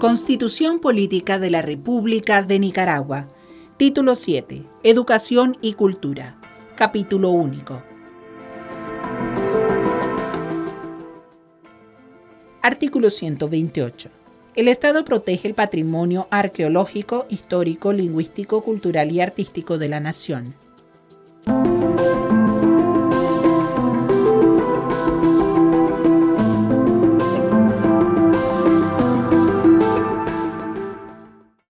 Constitución Política de la República de Nicaragua. Título 7. Educación y Cultura. Capítulo único. Artículo 128. El Estado protege el patrimonio arqueológico, histórico, lingüístico, cultural y artístico de la nación.